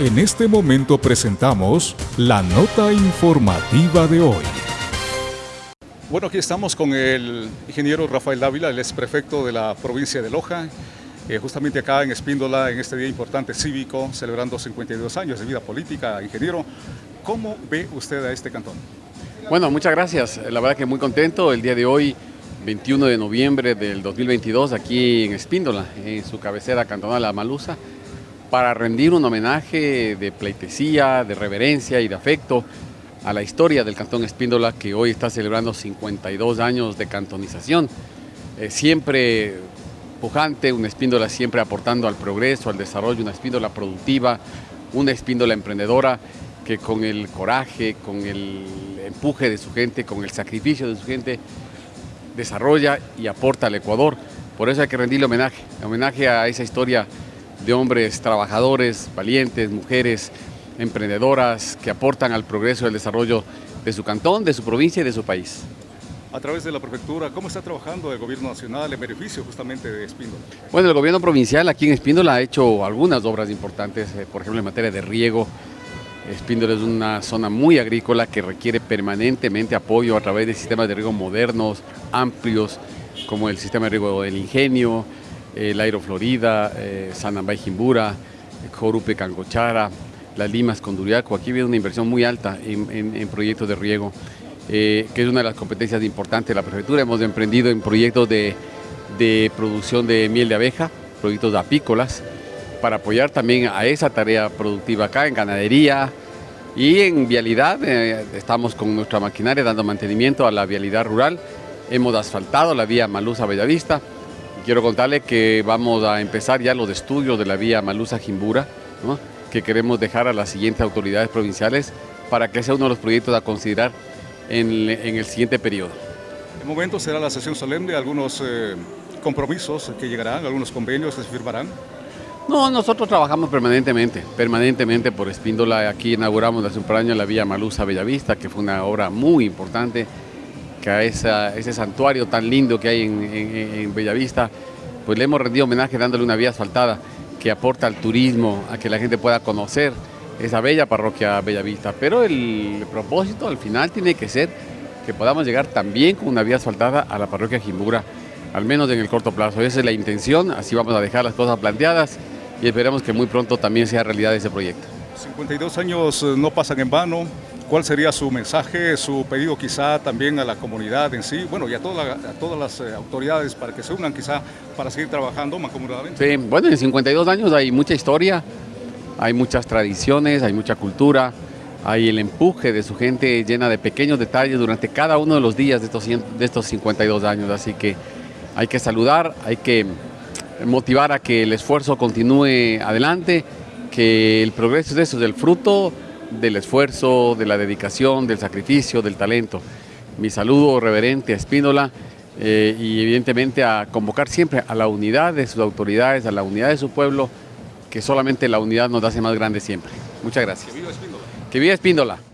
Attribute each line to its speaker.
Speaker 1: En este momento presentamos la nota informativa de hoy.
Speaker 2: Bueno, aquí estamos con el ingeniero Rafael Dávila, el ex prefecto de la provincia de Loja, eh, justamente acá en Espíndola, en este día importante cívico, celebrando 52 años de vida política. Ingeniero, ¿cómo ve usted a este cantón?
Speaker 3: Bueno, muchas gracias. La verdad que muy contento el día de hoy, 21 de noviembre del 2022, aquí en Espíndola, en su cabecera cantonal La Malusa, para rendir un homenaje de pleitesía, de reverencia y de afecto a la historia del Cantón Espíndola que hoy está celebrando 52 años de cantonización. Eh, siempre pujante, una Espíndola siempre aportando al progreso, al desarrollo, una Espíndola productiva, una Espíndola emprendedora que con el coraje, con el empuje de su gente, con el sacrificio de su gente, desarrolla y aporta al Ecuador. Por eso hay que rendirle homenaje, homenaje a esa historia de hombres trabajadores, valientes, mujeres emprendedoras que aportan al progreso y al desarrollo de su cantón, de su provincia y de su país.
Speaker 2: A través de la prefectura, ¿cómo está trabajando el gobierno nacional en beneficio justamente de Espíndola?
Speaker 3: Bueno, el gobierno provincial aquí en Espíndola ha hecho algunas obras importantes, eh, por ejemplo en materia de riego. Espíndola es una zona muy agrícola que requiere permanentemente apoyo a través de sistemas de riego modernos, amplios, como el sistema de riego del Ingenio, el Aero Florida, eh, Sanambay Jimbura, Jorupe Cangochara, las Limas con Duriaco. Aquí viene una inversión muy alta en, proyectos de riego, eh, que es una de las competencias importantes de la prefectura. Hemos emprendido en proyectos de, producción de miel de abeja, proyectos apícolas, para apoyar también a esa tarea productiva acá en ganadería y en vialidad. Eh, estamos con nuestra maquinaria dando mantenimiento a la vialidad rural. Hemos asfaltado la vía Malusa-Bellavista Quiero contarle que vamos a empezar ya los estudios de la vía Malusa-Jimbura, que queremos dejar a las siguientes autoridades provinciales para que sea uno de los proyectos a considerar en, el siguiente periodo.
Speaker 2: En momento será la sesión solemne, algunos eh, compromisos que llegarán, algunos convenios que se firmarán.
Speaker 3: No, nosotros trabajamos permanentemente, permanentemente por Espíndola. Aquí inauguramos hace un par de años la vía Malusa Bellavista, que fue una obra muy importante que a ese santuario tan lindo que hay en, Bellavista, pues le hemos rendido homenaje dándole una vía asfaltada que aporta al turismo, a que la gente pueda conocer esa bella parroquia Bellavista. Pero el propósito al final tiene que ser que podamos llegar también con una vía asfaltada a la parroquia Jimbura, al menos en el corto plazo. Esa es la intención, así vamos a dejar las cosas planteadas y esperemos que muy pronto también sea realidad ese proyecto.
Speaker 2: 52 años eh, no pasan en vano, ¿Cuál sería su mensaje, su pedido quizá también a la comunidad en sí, bueno, y a, todas las eh, autoridades para que se unan quizá para seguir trabajando mancomunadamente?
Speaker 3: Sí, bueno, en 52 años hay mucha historia, hay muchas tradiciones, hay mucha cultura, hay el empuje de su gente llena de pequeños detalles durante cada uno de los días de estos, de estos 52 años, así que hay que saludar, hay que motivar a que el esfuerzo continúe adelante, que el progreso es eso, es el fruto del esfuerzo, de la dedicación, del sacrificio, del talento. Mi saludo reverente a Espíndola eh, y evidentemente a convocar siempre a la unidad de sus autoridades, a la unidad de su pueblo, que solamente la unidad nos hace más grande siempre. Muchas gracias. Que viva Espíndola. Que viva Espíndola.